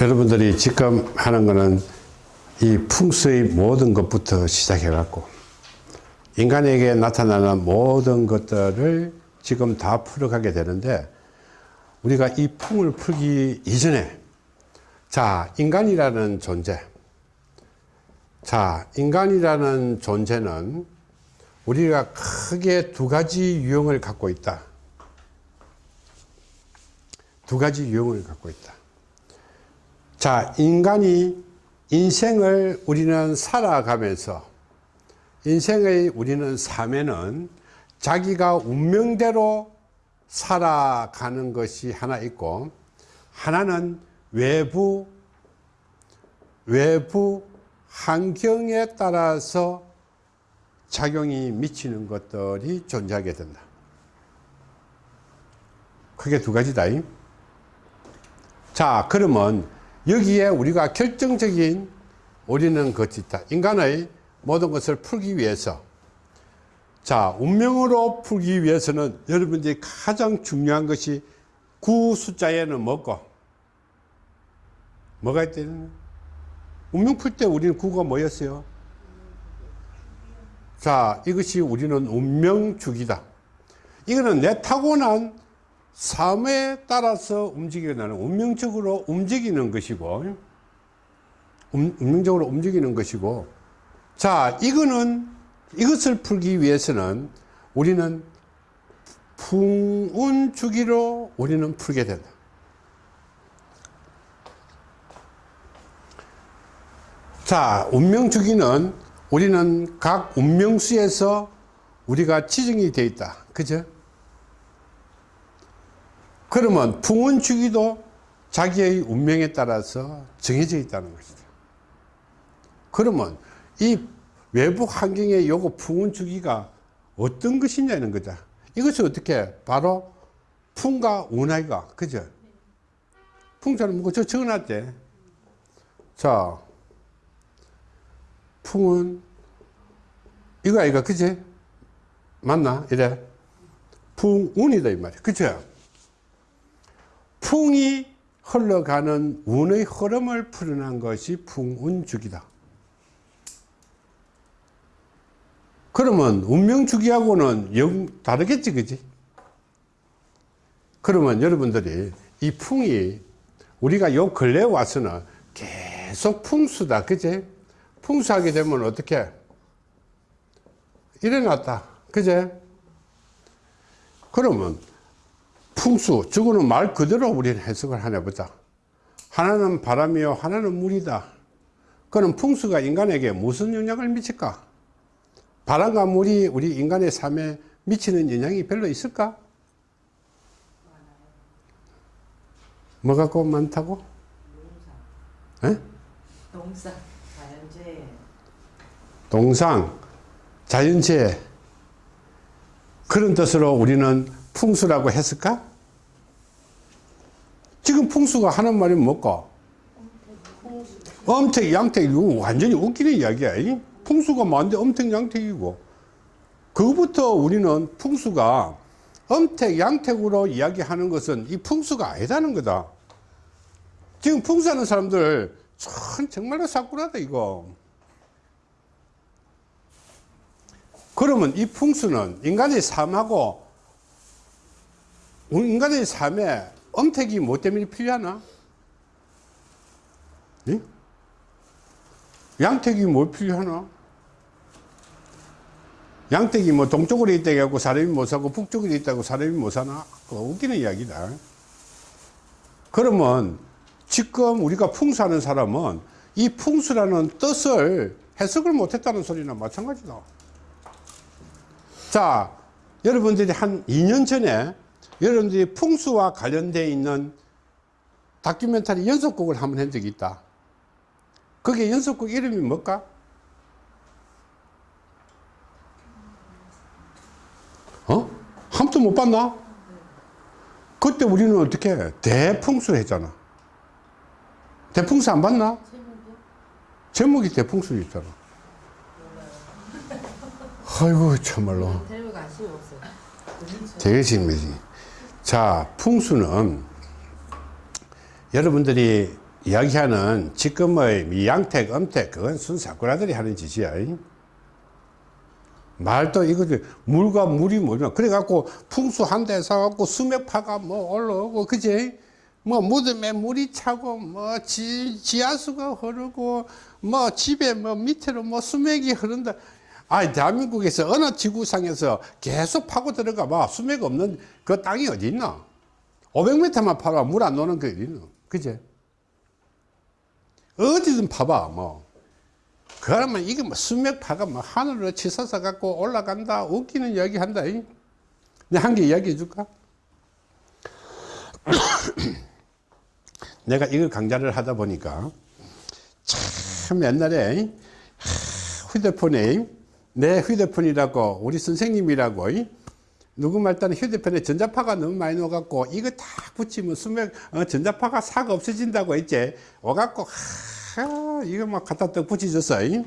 여러분들이 지금 하는 거는 이 풍수의 모든 것부터 시작해 갖고 인간에게 나타나는 모든 것들을 지금 다 풀어가게 되는데 우리가 이 풍을 풀기 이전에 자 인간이라는 존재. 자 인간이라는 존재는 우리가 크게 두 가지 유형을 갖고 있다. 두 가지 유형을 갖고 있다 자 인간이 인생을 우리는 살아가면서 인생의 우리는 삶에는 자기가 운명대로 살아가는 것이 하나 있고 하나는 외부 외부 환경에 따라서 작용이 미치는 것들이 존재하게 된다. 크게 두 가지다. 자 그러면 여기에 우리가 결정적인 우리는 것이 있다. 인간의 모든 것을 풀기 위해서. 자 운명으로 풀기 위해서는 여러분들이 가장 중요한 것이 구 숫자에는 뭐고? 뭐가 있대는 운명 풀 때 우리는 구가 뭐였어요? 자 이것이 우리는 운명주기다. 이거는 내 타고난 삶에 따라서 움직이게 나는 운명적으로 움직이는 것이고 운명적으로 움직이는 것이고. 자 이거는 이것을 풀기 위해서는 우리는 풍운 주기로 우리는 풀게 된다. 자 운명 주기는 우리는 각 운명수에서 우리가 지정이 되어 있다. 그죠 그러면 풍운 주기도 자기의 운명에 따라서 정해져 있다는 것이다. 그러면 이 외부 환경에 요거 풍운 주기가 어떤 것이냐는 거다. 이것이 어떻게 바로 풍과 운하이가 그죠? 풍자는 뭐저 적어놨대. 자 풍은 이거 아이가 그지? 맞나? 이래. 풍운이다 이 말이야. 그죠 풍이 흘러가는 운의 흐름을 풀어난 것이 풍운주기다. 그러면 운명주기하고는 영 다르겠지 그지? 그러면 여러분들이 이 풍이 우리가 요 근래 와서는 계속 풍수다 그제 풍수하게 되면 어떻게? 일어났다 그제 그러면 풍수 저거는 말 그대로 우리는 해석을 하나 보자. 하나는 바람이요 하나는 물이다. 그럼 풍수가 인간에게 무슨 영향을 미칠까? 바람과 물이 우리 인간의 삶에 미치는 영향이 별로 있을까? 뭐 갖고 많다고? 동상. 동상 자연재해 동상 자연재해 그런 뜻으로 우리는 풍수라고 했을까? 지금 풍수가 하는 말이 뭘까? 엄택, 양택, 이거 완전히 웃기는 이야기야. 풍수가 뭔데 엄택, 양택이고. 그부터 우리는 풍수가 엄택, 양택으로 이야기하는 것은 이 풍수가 아니다는 거다. 지금 풍수하는 사람들 참 정말로 사꾸라다 이거. 그러면 이 풍수는 인간의 삶하고 인간의 삶에 엄택이 뭐 때문에 필요하나? 네? 양택이 뭐 필요하나? 양택이 뭐 동쪽으로 있다고 사람이 못 사고 북쪽으로 있다고 사람이 못 사나? 웃기는 이야기다. 그러면 지금 우리가 풍수하는 사람은 이 풍수라는 뜻을 해석을 못했다는 소리나 마찬가지다. 자, 여러분들이 한 2년 전에 여러분들이 풍수와 관련되어 있는 다큐멘터리 연속곡을 한번 한 적이 있다. 그게 연속곡 이름이 뭘까? 어? 한 번도 못 봤나? 그때 우리는 어떻게 대풍수 했잖아. 대풍수 안 봤나? 제목이 대풍수 있잖아. 아이고 참말로. 없어요. 되게 심해지. 자, 풍수는 여러분들이 이야기하는 지금의 이 양택, 엄택, 그건 순사쿠라들이 하는 짓이야. 말도 이거 물과 물이 뭐냐. 그래갖고 풍수 한 대 사갖고 수맥파가 뭐 올라오고, 그지? 뭐 무덤에 물이 차고, 뭐 지, 지하수가 흐르고, 뭐 집에 뭐 밑으로 뭐 수맥이 흐른다. 아, 대한민국에서 어느 지구상에서 계속 파고 들어가 봐. 수맥 없는 그 땅이 어디 있나? 500m만 파라 물안 노는 게 어디 있나? 그제? 어디든 파봐, 뭐. 그러면 이게 뭐 수맥 파가 뭐 하늘로 치솟아 갖고 올라간다, 웃기는 이야기 한다. 내가 한 개 이야기 해 줄까? 내가 이걸 강좌를 하다 보니까 참 옛날에 휴대폰에 내 휴대폰이라고 우리 선생님이라고 누구 말따는 휴대폰에 전자파가 너무 많이 넣어갖고 이거 딱 붙이면 수맥 어, 전자파가 싹 없어진다고 했지 와갖고 하, 이거 막 갖다 떡 붙여줬어 이.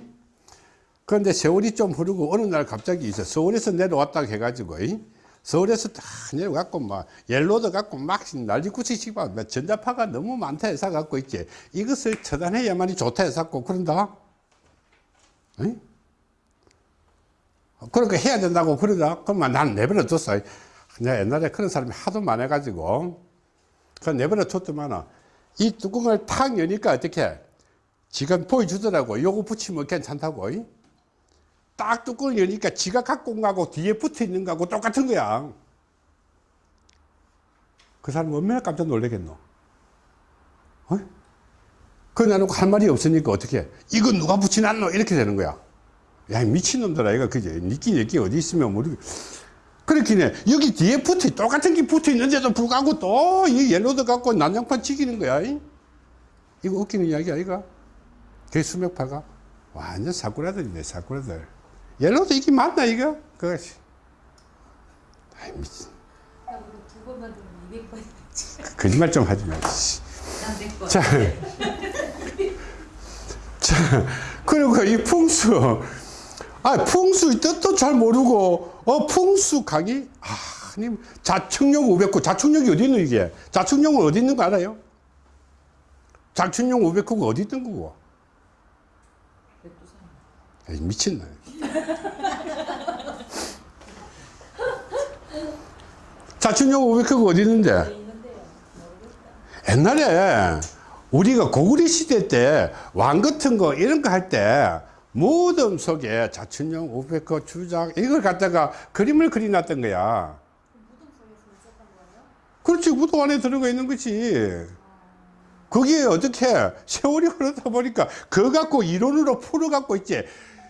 그런데 세월이 좀 흐르고 어느 날 갑자기 있어 서울에서 내려왔다고 해가지고 이. 서울에서 딱 내려갖고 막 옐로드 갖고 막 난리구치씩 막 전자파가 너무 많다 해서 갖고 있지 이것을 처단해야만이 좋다 해서 갖고 그런다 이? 그러니까 해야 된다고 그러다. 그러면 난 내버려 뒀어. 내가 옛날에 그런 사람이 하도 많아 가지고. 그 내버려 뒀더만 이 뚜껑을 탁 여니까 어떻게 지가 보여주더라고. 요거 붙이면 괜찮다고. 이? 딱 뚜껑을 여니까 지가 갖고 온 거하고 뒤에 붙어 있는 거하고 똑같은 거야. 그 사람 얼마나 깜짝 놀라겠노? 어? 그 나는 할 말이 없으니까 어떻게? 이거 누가 붙여놨노? 이렇게 되는 거야 야 미친놈들 아 이거 그제 니끼 니끼 어디 있으면 모르겠 그렇긴 해 여기 뒤에 붙어 똑같은 게 붙어 있는데도 불구하고 또 이 옐로드 갖고 난장판 치기는 거야 이? 이거 웃기는 이야기 아이가 그 수맥파가 완전 사쿠라들이네 사쿠라들 옐로드 이게 맞나 이거 그것이 아이 미친 두 번만 들으면 200번. 거짓말 좀 하지 마 씨. 난 100번. 자, 자, 그리고 이 풍수, 아, 풍수의 뜻도 잘 모르고, 어, 풍수 강의? 아, 님, 자축령 509, 자축령이 어디 있노, 이게? 자축령은 어디 있는 거 알아요? 자축령 509가 어디 있던 거고? 에이, 미친나. 자축령 509가 어디 있는데? 옛날에 우리가 고구려 시대 때 왕 같은 거 이런 거 할 때 무덤 속에 자춘령 500거 주작 이걸 갖다가 그림을 그려놨던 거야. 그렇지 무덤 안에 들어가 있는 거지. 그게 어떻게 세월이 흐르다 보니까 그거 갖고 이론으로 풀어 갖고 있지.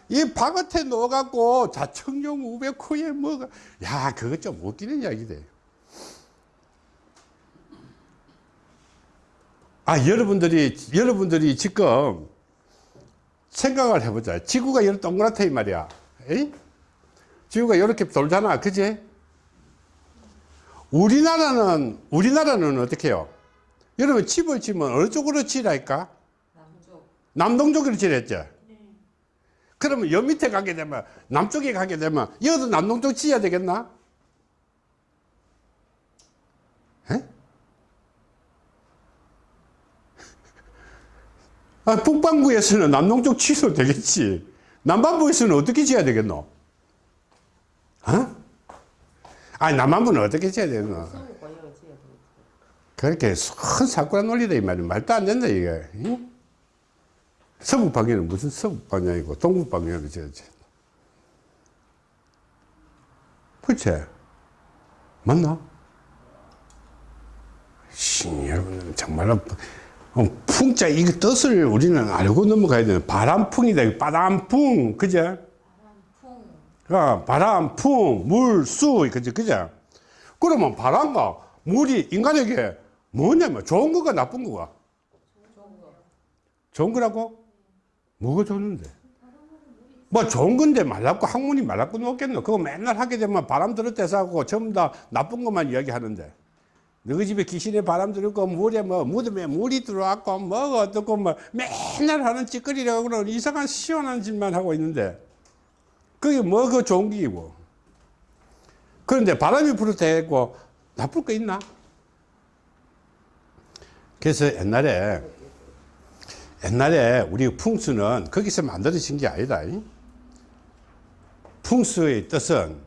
이 바깥에 넣어 갖고 자청령 500호에 뭐가 야 그거 좀 웃기는 이야기돼. 아, 여러분들이, 여러분들이 지금 생각을 해보자. 지구가 이렇게 동그랗다, 이 말이야. 에이? 지구가 이렇게 돌잖아. 그지? 우리나라는, 우리나라는 어떻게 해요? 여러분 집을 지면 어느 쪽으로 지라니까? 남쪽. 남동쪽으로 지랬죠? 그러면 여 밑에 가게 되면, 남쪽에 가게 되면, 여도 남동쪽 지어야 되겠나? 아, 북반구에서는 남동쪽 취소 되겠지. 남반부에서는 어떻게 지어야 되겠노? 어? 아니, 남반부는 어떻게 지어야 되겠노? 그렇게 큰 사쿠라 논리다, 이 말이야. 말도 안 된다, 이게. 응? 서북 방향은 무슨 서북 방향이고, 동북 방향으로 지어야지. 그치? 맞나? 씨, 여러분, 정말로, 어, 풍자, 이거 뜻을 우리는 알고 넘어가야 되는 바람풍이다, 바람풍, 그제? 풍. 어, 바람, 풍, 물, 수, 그죠? 그죠? 그러면 바람과 물이 인간에게 뭐냐면 좋은 거가 나쁜 거가? 좋은 거. 거라고? 뭐가 좋은데? 뭐 좋은 건데 말랐고 학문이 말랐고 놓겠노? 그거 맨날 하게 되면 바람 들을 때 사고 전부 다 나쁜 것만 이야기하는데 너희 집에 귀신의 바람 들고 물에 뭐 무덤에 물이 들어왔고 뭐가 어떻고 뭐 맨날 하는 찌꺼리라고 그런 이상한 시원한 짓만 하고 있는데 그게 뭐 그 좋은 기고 그런데 바람이 불을 때 있고 나쁠 거 있나? 그래서 옛날에 옛날에 우리 풍수는 거기서 만들어진 게 아니다. 이. 풍수의 뜻은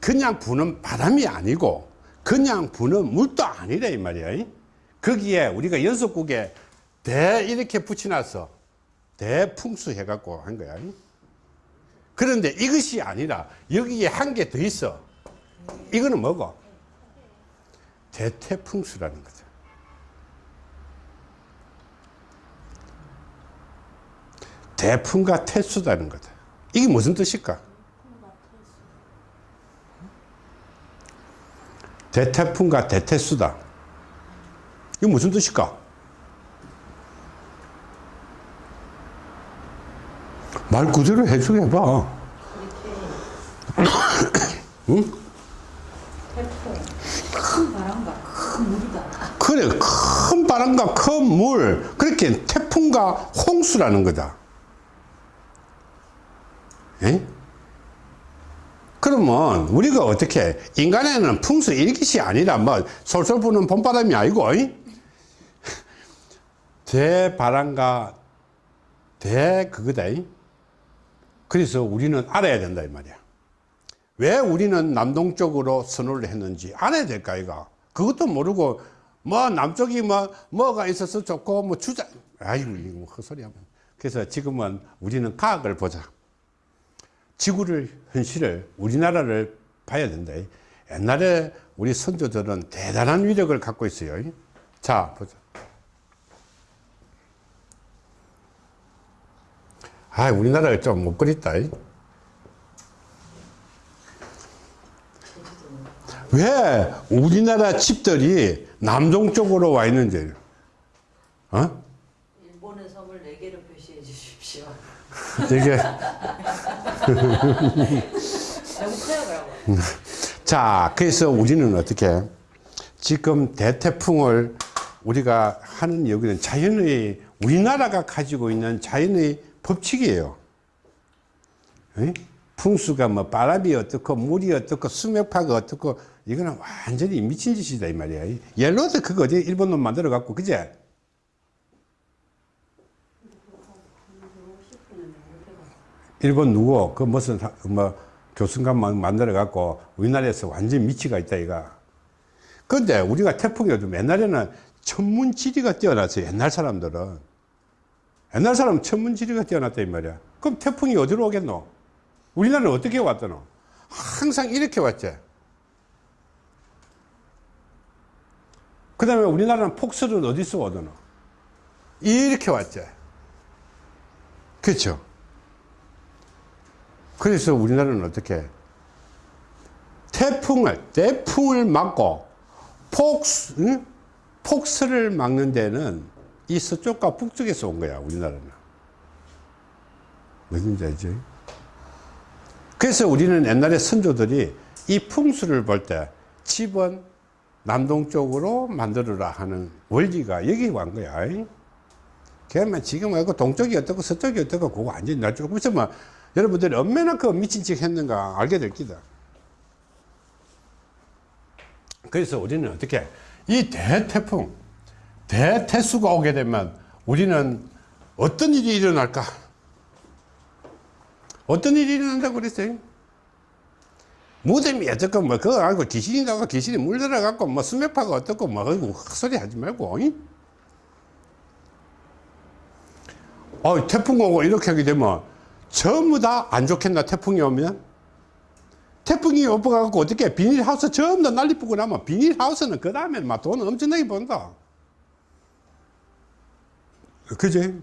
그냥 부는 바람이 아니고 그냥 부는 물도 아니라 이 말이야. 이. 거기에 우리가 연속국에 대 이렇게 붙여놨어. 대풍수 해갖고 한 거야. 이. 그런데 이것이 아니라 여기에 한 개 더 있어. 이거는 뭐고? 대태풍수라는 거죠. 대풍과 태수다는 거다. 이게 무슨 뜻일까? 대태풍과 대태수다. 이게 무슨 뜻일까? 말 그대로 해석해 봐. 응? 태풍. 큰 바람과 큰 물이다. 그래, 큰 바람과 큰 물, 그렇게 태풍과 홍수라는 거다. 예? 그러면 우리가 어떻게 인간에는 풍수 일기시 아니라 뭐 솔솔 부는 봄바람이 아니고 이? 대바람과 대 그거다 이? 그래서 우리는 알아야 된다 이 말이야. 왜 우리는 남동쪽으로 선호를 했는지 알아야 될까 이가 그것도 모르고 뭐 남쪽이 뭐 뭐가 있어서 좋고 뭐 주자. 아이고 이거 뭐 헛소리야. 그래서 지금은 우리는 과학을 보자 지구를 현실을 우리나라를 봐야 된다. 옛날에 우리 선조들은 대단한 위력을 갖고 있어요. 자 보자. 아 우리나라가 좀 못 그립다. 왜 우리나라 집들이 남동 쪽으로 와 있는지 어? 일본의 섬을 네 개로 표시해 주십시오. 이게 너무 커요, 자, 그래서 우리는 어떻게 지금 대태풍을 우리가 하는 여기는 자연의 우리나라가 가지고 있는 자연의 법칙이에요. 에? 풍수가 뭐 바람이 어떻고 물이 어떻고 수맥파가 어떻고 이거는 완전히 미친 짓이다 이 말이야. 옐로드 그거 어디 일본 놈 만들어 갖고 그제 일본 누구 그 무슨 사- 뭐 교수감 만들어 갖고 우리나라에서 완전 미치가 있다 이가. 근데 우리가 태풍이 요즘 옛날에는 천문지리가 뛰어났어요. 옛날 사람들은. 옛날 사람은 천문지리가 뛰어났다 이 말이야. 그럼 태풍이 어디로 오겠노? 우리나라는 어떻게 왔더노? 항상 이렇게 왔지. 그 다음에 우리나라는 폭설은 어디서 오더노? 이렇게 왔지. 그렇죠? 그래서 우리나라는 어떻게 태풍을 태풍을 막고 폭스 응? 폭설을 막는 데는 이 서쪽과 북쪽에서 온 거야 우리나라는 무슨지 알지? 그래서 우리는 옛날에 선조들이 이 풍수를 볼 때 집은 남동쪽으로 만들어라 하는 원리가 여기 온 거야. 그러면 지금 말고 동쪽이 어떻고 서쪽이 어떻고 그거 완전히 날 조금 있으면 여러분들이 얼마나 그 미친 척 했는가 알게 될 기다. 그래서 우리는 어떻게 이 대태풍, 대태수가 오게 되면 우리는 어떤 일이 일어날까? 어떤 일이 일어난다고 그랬어요? 무덤이 어떻고 뭐 그거 알고 귀신이 나고 귀신이 물들어 갖고 뭐 수맥파가 어떻고 뭐 헛소리 하지 말고 이? 어, 태풍 오고 이렇게 하게 되면 전부 다 안 좋겠나 태풍이 오면 태풍이 오버가고 어떻게 비닐하우스 전부 다 난리 뿌고 나면 비닐하우스는 그 다음에 막 돈 엄청나게 번다 그지?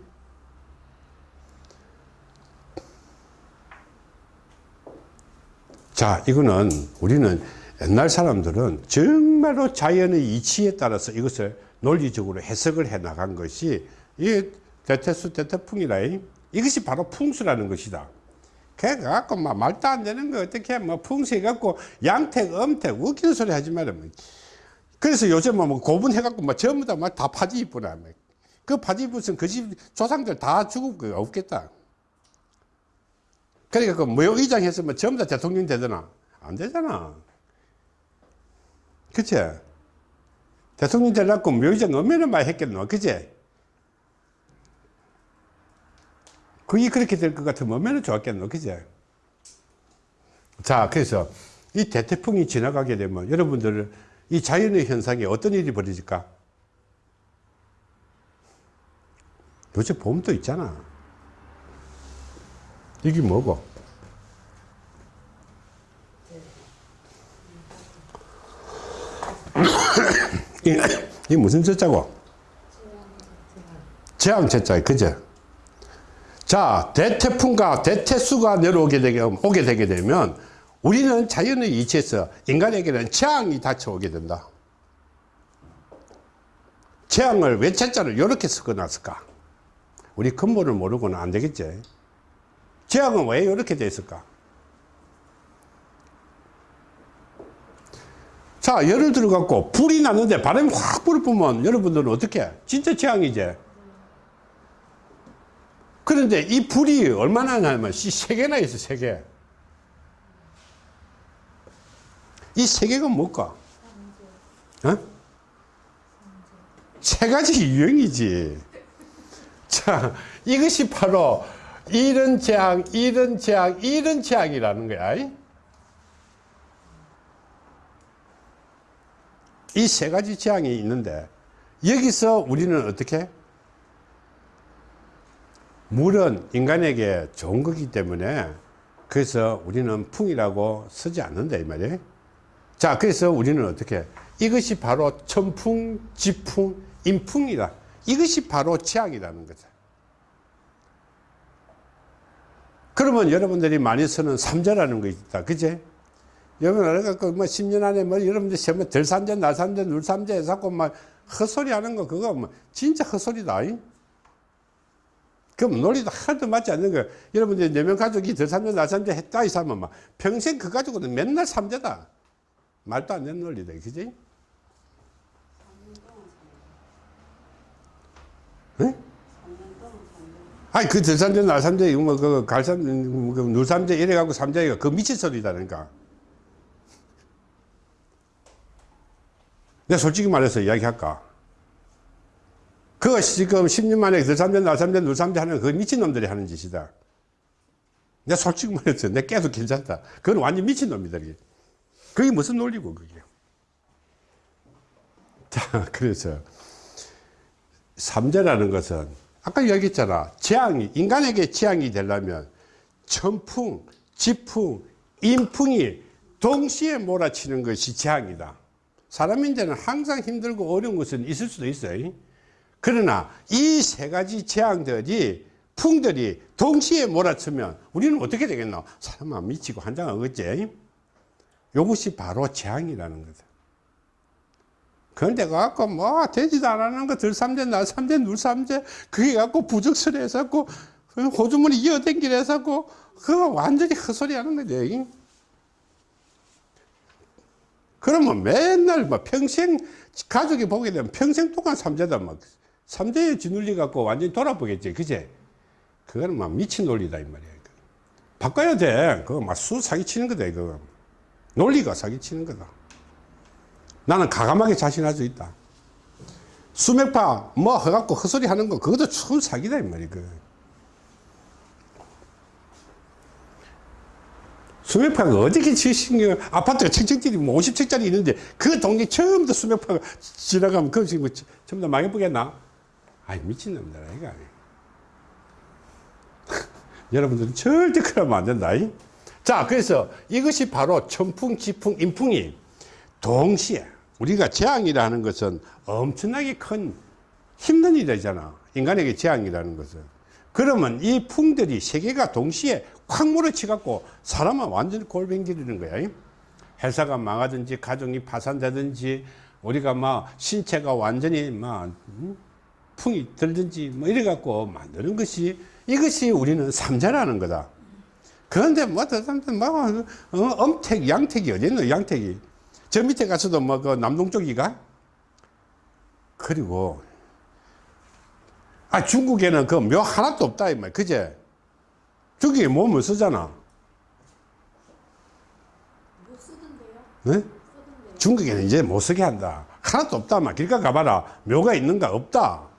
자 이거는 우리는 옛날 사람들은 정말로 자연의 이치에 따라서 이것을 논리적으로 해석을 해 나간 것이 이 대태수 대태풍이라 이것이 바로 풍수라는 것이다. 그래갖고 막 말도 안 되는 거 어떻게 뭐 풍수해갖고 양택 엄택 웃기는 소리 하지 말아. 그래서 요즘은 뭐 고분해갖고 뭐 전부 다 막 다 파지 입구나. 그 파지 입으면 그집 조상들 다 죽을 거 없겠다. 그러니까 그 모욕의장 했으면 전부 다 대통령 되잖아. 안 되잖아. 그치? 대통령 되려고 모욕의장 얼마나 많이 했겠노. 그치? 그게 그렇게 될 것 같으면 얼마나 좋았겠노, 그제? 자, 그래서 이 대태풍이 지나가게 되면 여러분들 이 자연의 현상에 어떤 일이 벌어질까? 요새 봄도 있잖아. 이게 뭐고? 이, 이 무슨 저자고? 재앙 저자, 그죠? 자, 대태풍과 대태수가 내려오게 되게, 오게 되게 되면 우리는 자연의 이치에서 인간에게는 재앙이 닥쳐오게 된다. 재앙을 왜 채자를 이렇게 섞어놨을까? 우리 근본을 모르고는 안 되겠지. 재앙은 왜 이렇게 됐을까? 자, 예를 들어갖고 불이 났는데 바람이 확 불어보면 여러분들은 어떻게 해? 진짜 재앙이지. 그런데 이 불이 얼마나 나면 세 개나 있어, 세 개. 이 세 개가 뭘까? 어? 세 가지 유형이지. 자, 이것이 바로 이런 재앙, 이런 재앙, 이런 재앙이라는 거야. 이 세 가지 재앙이 있는데 여기서 우리는 어떻게? 물은 인간에게 좋은 거기 때문에 그래서 우리는 풍이라고 쓰지 않는다 이 말이에요. 자, 그래서 우리는 어떻게? 이것이 바로 천풍, 지풍, 인풍이다. 이것이 바로 재앙이라는 거죠. 그러면 여러분들이 많이 쓰는 삼재라는 거 있다. 그제? 여러분, 내가 그뭐 10년 안에 뭐 여러분들 세면 들삼재, 날삼재, 눌삼재 해서 막 헛소리 하는 거 그거 뭐 진짜 헛소리다. 이? 그럼 논리도 하나도 맞지 않는 거예요. 여러분들 네명 가족이 들삼재, 날삼재 했다 이 사람은 막 평생 그 가족은 맨날 삼재다. 말도 안 되는 논리다. 그지? 응? 아니, 그 들삼재, 날삼재, 이거 뭐, 그, 갈삼, 그, 눌삼재 이래 갖고 삼재가 그 미친 소리다니까. 내가 솔직히 말해서 이야기할까? 그거 지금 10년 만에 들삼재, 날삼재, 눌삼재 하는 그 미친놈들이 하는 짓이다. 내가 솔직히 말해서 내 깨도 괜찮다. 그건 완전 미친놈이다. 이게. 그게 무슨 논리고, 그게. 자, 그래서, 삼재라는 것은, 아까 이야기했잖아. 재앙이, 인간에게 재앙이 되려면, 천풍, 지풍, 인풍이 동시에 몰아치는 것이 재앙이다. 사람인데는 항상 힘들고 어려운 것은 있을 수도 있어요. 그러나 이 세 가지 재앙들이 풍들이 동시에 몰아치면 우리는 어떻게 되겠노? 사람은 미치고 환장하겠지. 이것이 바로 재앙이라는 거다. 그런데 갖고 뭐 되지도 않는 거 들삼재, 날삼재, 눌삼재 그게 갖고 부적설해서 갖고 호주머니 갖고 그거 완전히 헛소리 하는 거지. 그러면 맨날 뭐 평생 가족이 보게 되면 평생 동안 삼재다 막 삼재에 짓눌리 갖고 완전히 돌아보겠지 그제 그거는 막 미친 논리다 이 말이야 바꿔야 돼. 그거 막 수 사기치는 거다 이거. 논리가 사기치는 거다. 나는 가감하게 자신할 수 있다. 수맥파 뭐 해갖고 헛소리 하는 거 그것도 수 사기다 이 말이야 그. 수맥파가 어저께 지신 아파트가 층층들이 뭐 50층짜리 있는데 그 동네 처음부터 수맥파가 지나가면 그 지금 뭐 전부 다 망해보겠나? 아이 미친놈들 이거 아니 여러분들은 절대 그러면 안 된다. 이? 자, 그래서 이것이 바로 천풍, 지풍, 인풍이 동시에 우리가 재앙이라는 것은 엄청나게 큰 힘든 일이잖아. 인간에게 재앙이라는 것은. 그러면 이 풍들이 세 개가 동시에 콱 몰아치갖고 사람은 완전히 골뱅지르는 거야. 회사가 망하든지 가정이 파산되든지 우리가 막 신체가 완전히 막 음? 풍이 들든지 뭐 이래 갖고 만드는 것이 이것이 우리는 삼재라는 거다. 그런데 뭐, 더 사람들 뭐, 어, 엄택, 양택이 어딨노, 양택이. 저 밑에 가서도 뭐, 그 남동 쪽이가? 그리고, 아, 중국에는 그 묘 하나도 없다, 이 말, 그제? 중국에 몸을 쓰잖아. 못 쓰던데요? 네? 쓰던데요? 중국에는 이제 못 쓰게 한다. 하나도 없다, 막. 길가 가봐라. 묘가 있는가? 없다.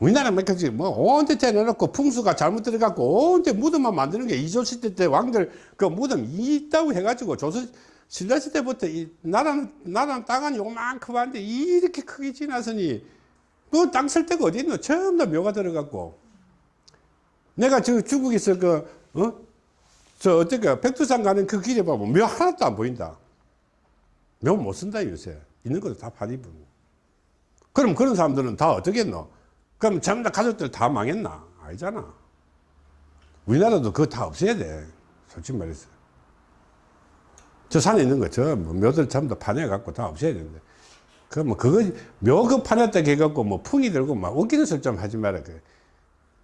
우리나라 몇 가지. 뭐 온데 대내놓고 풍수가 잘못 들어갖고 온데 무덤만 만드는 게 이조시대 때 왕들 그 무덤 있다고 해가지고 조선 신라시대부터 이 나라는 나라는 땅은 요만큼 한데 이렇게 크게 지나서니 그땅쓸 데가 어디 있노? 전부 다 묘가 들어갔고. 내가 저 중국에서 그 어? 저 어떻게 백두산 가는 그 길에 보면 묘 하나도 안 보인다. 묘 못 쓴다 요새. 있는 것도 다 파리분 그럼 그런 사람들은 다 어떻겠노 그럼 전부 다 가족들 다 망했나? 아니잖아. 우리나라도 그거 다 없애야 돼. 솔직히 말해서. 저 산에 있는 거저 뭐 묘들 전부 다 파내갖고 다 없애야 되는데. 그뭐 그거 묘그 파냈다 해갖고 뭐 풍이 들고 막 웃기는 소리 좀 하지 마라 그래.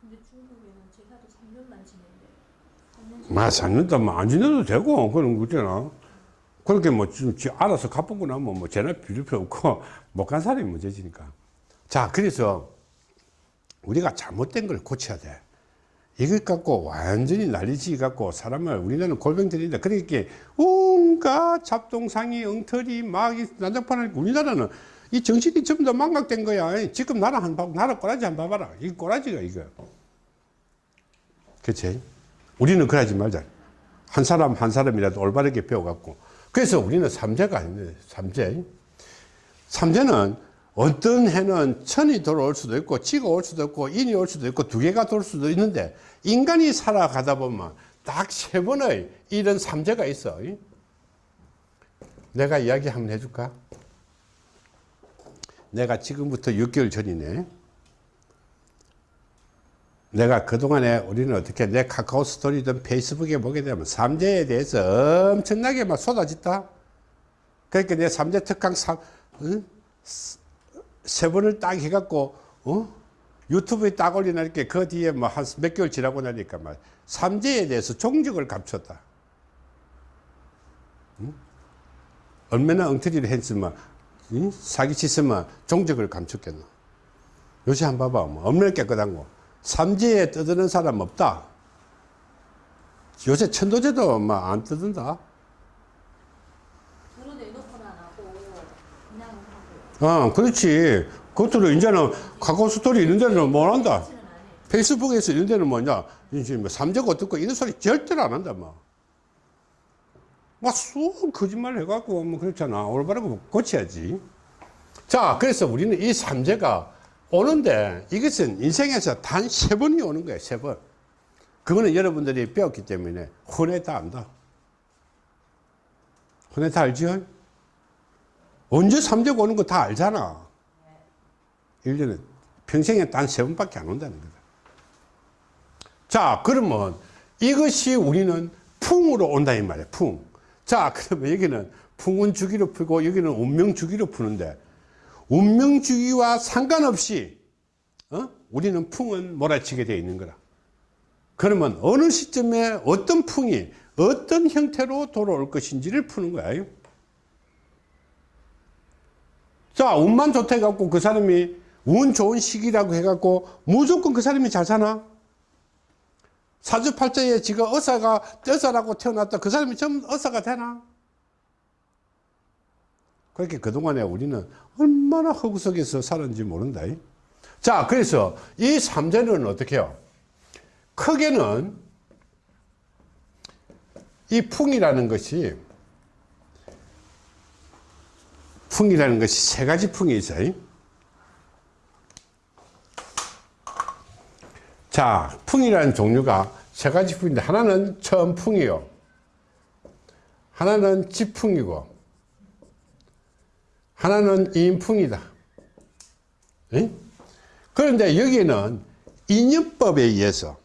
근데 중국에는 제사도 3년만 지낸대. 3년 마, 산년도 뭐안 지내도 되고, 그런 거 있잖아. 그렇게 뭐, 좀, 지 알아서 갚고 나면 뭐, 전화 필요 없고, 못 간 사람이 문제지니까. 자, 그래서, 우리가 잘못된 걸 고쳐야 돼. 이것 갖고 완전히 난리지 갖고 사람을 우리나라는 골병들인데 그렇게 온갖 잡동상이 엉터리 막 난장판을 우리나라는 이 정신이 전부 다 망각된 거야. 지금 나라 한 봐, 나라 꼬라지 한번 봐봐라. 이 꼬라지가 이거. 그치? 우리는 그러지 말자. 한 사람 한 사람이라도 올바르게 배워갖고. 그래서 우리는 삼재가 아닌데, 삼재. 삼재는 어떤 해는 천이 돌아올 수도 있고, 지가 올 수도 있고, 인이 올 수도 있고, 두 개가 돌 수도 있는데, 인간이 살아가다 보면 딱 세 번의 이런 삼재가 있어. 내가 이야기 한번 해줄까? 내가 지금부터 6개월 전이네. 내가 그동안에 우리는 어떻게 내 카카오 스토리든 페이스북에 보게 되면 삼재에 대해서 엄청나게 막 쏟아졌다. 그러니까 내 삼재 특강 삼, 응? 세 번을 딱 해갖고, 어? 유튜브에 딱 올려놓으니까 그 뒤에 뭐 한 몇 개월 지나고 나니까 막 삼재에 대해서 종적을 감췄다. 응? 얼마나 엉터리를 했으면, 응? 사기치으면 종적을 감췄겠노. 요새 한번 봐봐. 뭐 얼마나 깨끗한 거. 삼지에 떠드는 사람 없다. 요새 천도제도 막 안 떠든다. 서로 내놓고는 안 하고 그냥 어, 그렇지. 그것도 이제는 카카오 스토리 이런 데는 못 한다. 페이스북에서 이런 데는 뭐냐. 이제 뭐 삼재가 어떻고 이런 소리 절대로 안 한다, 뭐. 막쑥 거짓말 해갖고 뭐 그렇잖아. 올바르고 고쳐야지. 자, 그래서 우리는 이 삼재가 오는데 이것은 인생에서 단 세 번이 오는 거예요, 세 번. 그거는 여러분들이 배웠기 때문에 혼에 다 안다. 혼에 다 알죠? 언제 삼재가 오는 거 다 알잖아. 1년에 평생에 단 세 번밖에 안 온다는 거다. 자, 그러면 이것이 우리는 풍으로 온다 이 말이야. 풍. 자, 그러면 여기는 풍운 주기로 풀고 여기는 운명 주기로 푸는데 운명 주기와 상관없이 어? 우리는 풍은 몰아치게 되어 있는 거라. 그러면 어느 시점에 어떤 풍이 어떤 형태로 돌아올 것인지를 푸는 거야. 자, 운만 좋다 해갖고 그 사람이 운 좋은 시기라고 해갖고 무조건 그 사람이 잘 사나? 사주팔자에 지가 어사가 어사라고 태어났다. 그 사람이 전부 어사가 되나? 그렇게 그동안에 우리는 얼마나 허구석에서 살았는지 모른다. 자, 그래서 이 삼재는 어떻게 해요? 크게는 이 풍이라는 것이 풍이라는 것이 세 가지 풍이 있어요. 자, 풍이라는 종류가 세 가지 풍인데 하나는 천풍이요. 하나는 지풍이고 하나는 인풍이다. 에? 그런데 여기는 인연법에 의해서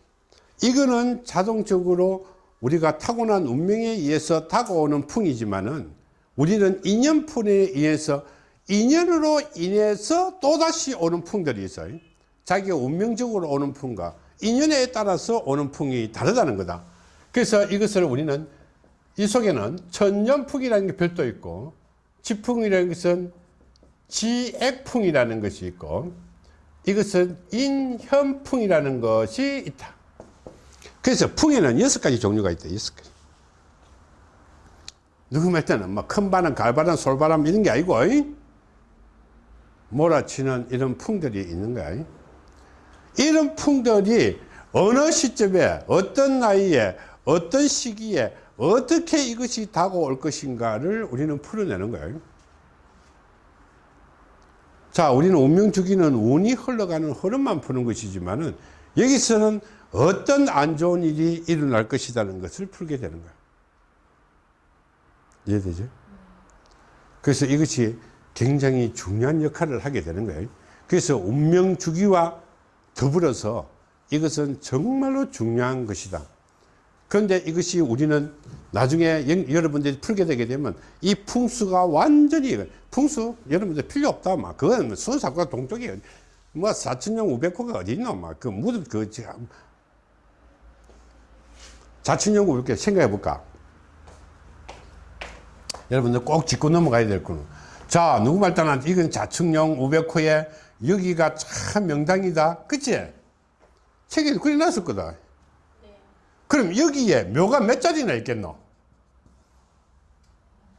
이거는 자동적으로 우리가 타고난 운명에 의해서 다가오는 풍이지만은 우리는 인연풍에 의해서 인연으로 인해서 또다시 오는 풍들이 있어요. 자기가 운명적으로 오는 풍과 인연에 따라서 오는 풍이 다르다는 거다. 그래서 이것을 우리는 이 속에는 천년풍이라는 게 별도 있고 지풍이라는 것은 지액풍이라는 것이 있고 이것은 인현풍이라는 것이 있다. 그래서 풍에는 여섯 가지 종류가 있다. 여섯 가지. 누구 말 때는 뭐 큰 바람, 갈바람, 솔바람 이런 게 아니고? 몰아치는 이런 풍들이 있는 거야. 이런 풍들이 어느 시점에 어떤 나이에 어떤 시기에 어떻게 이것이 다가올 것인가를 우리는 풀어내는 거예요. 자, 우리는 운명 주기는 운이 흘러가는 흐름만 푸는 것이지만 은 여기서는 어떤 안 좋은 일이 일어날 것이라는 것을 풀게 되는 거예요. 이해되죠? 그래서 이것이 굉장히 중요한 역할을 하게 되는 거예요. 그래서 운명 주기와 더불어서 이것은 정말로 중요한 것이다. 그런데 이것이 우리는 나중에 영- 여러분들이 풀게 되게 되면 이 풍수가 완전히 풍수 여러분들 필요 없다 막 그건 수사과 동쪽이 뭐 사천년 우백호가 어디 있노 막그 무슨 그 참. 자천년 우백호 생각해 볼까 여러분들 꼭 짚고 넘어가야 될 거는 자 누구 말 따나 이건 자충령 우백호에 여기가 참 명당이다 그치 책에 그려놨을 거다 그럼 여기에 묘가 몇 자리나 있겠노?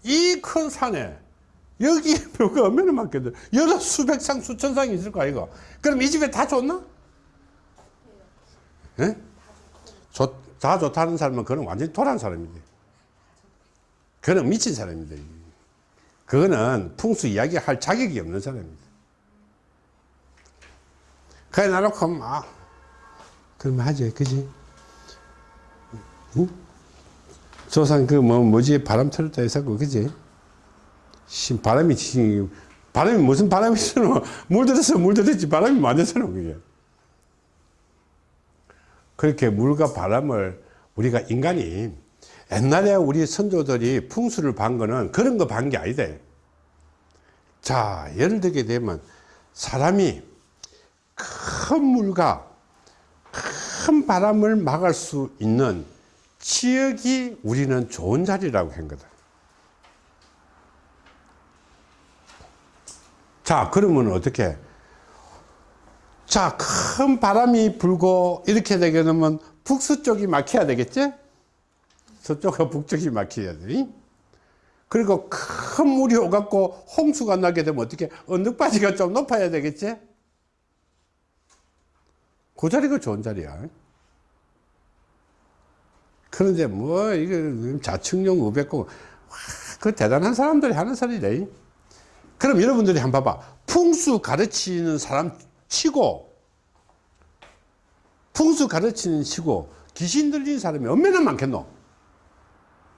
이 큰 산에 여기에 묘가 얼마나 많겠노? 여러 수백 상, 수천 상이 있을 거 아이가? 그럼 이 집에 다 좋나? 예? 좋, 다 좋다는 사람은 그는 완전히 도란 사람이지. 그는 미친 사람입니다. 그거는 풍수 이야기 할 자격이 없는 사람입니다. 그래, 나놓고, 막, 그러면 하지, 그지? 응? 조상 그 뭐 뭐지 바람 틀었다 해서 그지 신 바람이 치 바람이 무슨 바람이 있어 물들어서 물들었지 바람이 맞아서는 그게 그렇게 물과 바람을 우리가 인간이 옛날에 우리 선조들이 풍수를 반 거는 그런 거 반 게 아니다 자 예를 들게 되면 사람이 큰 물과 큰 바람을 막을 수 있는 지역이 우리는 좋은 자리라고 한 거다. 자, 그러면 어떻게? 자, 큰 바람이 불고 이렇게 되게 되면 북서 쪽이 막혀야 되겠지? 서쪽과 북쪽이 막혀야 돼. 그리고 큰 물이 오갖고 홍수가 나게 되면 어떻게? 언덕바지가 좀 높아야 되겠지? 그 자리가 좋은 자리야. 그런데 뭐 이거 자충령 우백고 그 대단한 사람들이 하는 소리래. 그럼 여러분들이 한번 봐봐. 풍수 가르치는 사람 치고 풍수 가르치는 치고 귀신 들린 사람이 얼마나 많겠노?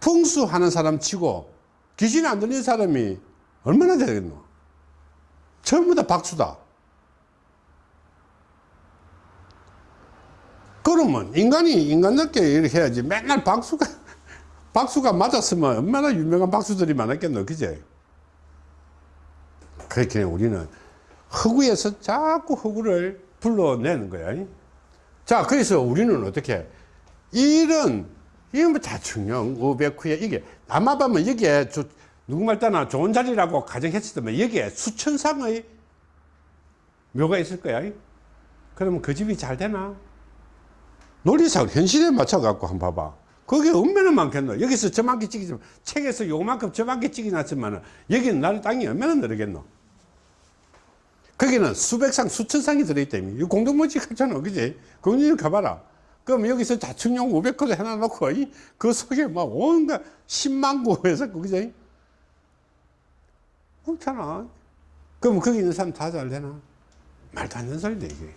풍수 하는 사람 치고 귀신 안 들린 사람이 얼마나 되겠노? 전부 다 박수다. 그러면 인간이 인간답게 이렇게 해야지 맨날 박수가 박수가 맞았으면 얼마나 유명한 박수들이 많았겠노 그제 그렇게 우리는 허구에서 자꾸 허구를 불러내는 거야 자 그래서 우리는 어떻게 이런 이건 뭐 자충령 우백후에 이게 아마 보면 여기에 저, 누구 말 따나 좋은 자리라고 가정했었다면 여기에 수천상의 묘가 있을 거야 그러면 그 집이 잘 되나 논리상 현실에 맞춰갖고 한번 봐봐. 거기 얼마나 많겠노? 여기서 저만큼 찍이지만, 책에서 요만큼 저만큼 찍어놨지만, 여기는 나를 땅이 얼마나 늘겠노? 거기는 수백상, 수천상이 들어있다. 이 공동묘지 같잖아. 그지? 공동묘지 가봐라. 그럼 여기서 자충용 500호도 해놔놓고, 이, 그 속에 막 온갖 10만 구에서, 그지? 그렇잖아. 그럼 거기 있는 사람 다 잘 되나? 말도 안 되는 소리다, 이게.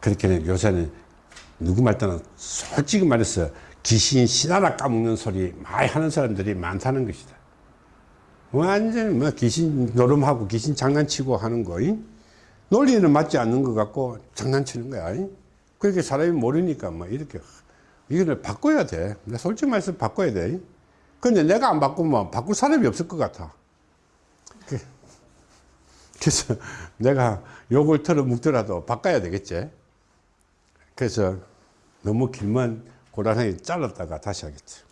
그렇게 요새는 누구 말 때는 솔직히 말해서 귀신 신하나 까먹는 소리 많이 하는 사람들이 많다는 것이다. 완전 뭐 귀신 노름하고 귀신 장난치고 하는 거, 이? 논리는 맞지 않는 것 같고 장난치는 거야. 이? 그렇게 사람이 모르니까 뭐 이렇게 이거를 바꿔야 돼. 내가 솔직히 말해서 바꿔야 돼. 근데 내가 안 바꾸면 바꿀 사람이 없을 것 같아. 그- 그래서 내가 욕을 털어 묵더라도 바꿔야 되겠지. 그래서 너무 길면 고라상에 잘랐다가 다시 하겠지.